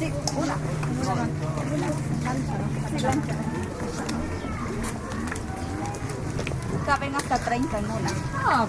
Sí, una. Una. Caben hasta 30 en una. Ah,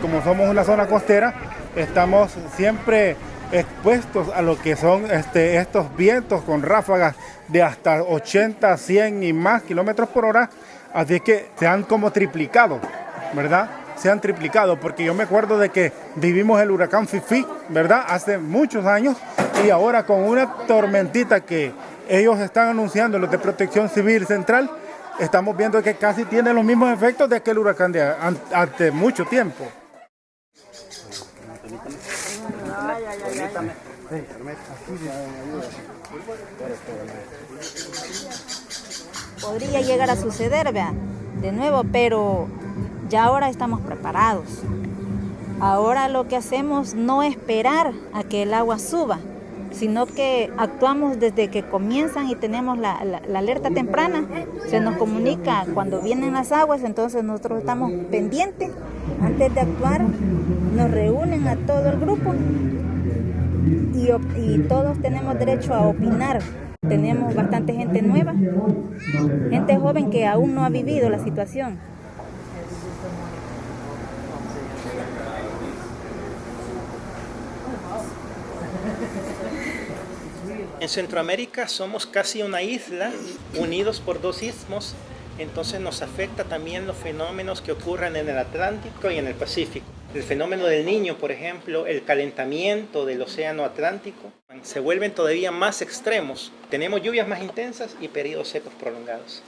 como somos una zona costera, estamos siempre expuestos a lo que son este, estos vientos con ráfagas de hasta 80, 100 y más kilómetros por hora, así que se han como triplicado, ¿verdad? Se han triplicado, porque yo me acuerdo de que vivimos el huracán Fifi, ¿verdad? Hace muchos años, y ahora con una tormentita que ellos están anunciando, los de Protección Civil Central, estamos viendo que casi tiene los mismos efectos de aquel huracán de hace mucho tiempo. Podría llegar a suceder, vea, de nuevo, pero ya ahora estamos preparados. Ahora lo que hacemos no es esperar a que el agua suba, sino que actuamos desde que comienzan y tenemos la, alerta temprana. Se nos comunica cuando vienen las aguas, entonces nosotros estamos pendientes. Antes de actuar, nos reúnen a todo el grupo y, todos tenemos derecho a opinar. Tenemos bastante gente nueva, gente joven que aún no ha vivido la situación. En Centroamérica somos casi una isla, unidos por dos istmos, entonces nos afecta también los fenómenos que ocurren en el Atlántico y en el Pacífico. El fenómeno del niño, por ejemplo, el calentamiento del océano Atlántico, se vuelven todavía más extremos. Tenemos lluvias más intensas y periodos secos prolongados.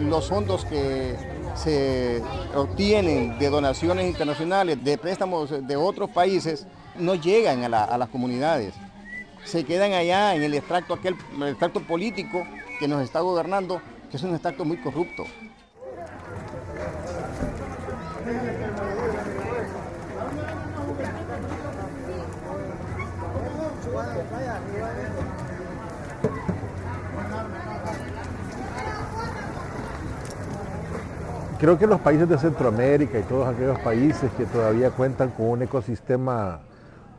Los fondos que se obtienen de donaciones internacionales, de préstamos de otros países, no llegan a, las comunidades. Se quedan allá en el extracto, aquel, el extracto político que nos está gobernando, que es un extracto muy corrupto. Creo que los países de Centroamérica y todos aquellos países que todavía cuentan con un ecosistema,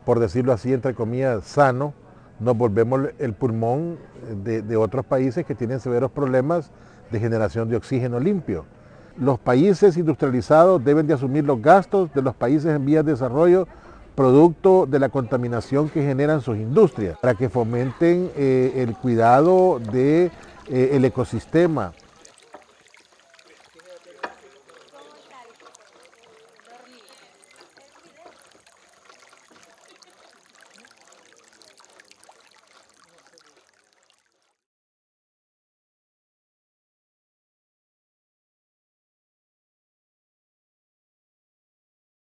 por decirlo así, entre comillas, sano, nos volvemos el pulmón de, otros países que tienen severos problemas de generación de oxígeno limpio. Los países industrializados deben de asumir los gastos de los países en vías de desarrollo producto de la contaminación que generan sus industrias, para que fomenten eh, el cuidado del de, eh, ecosistema,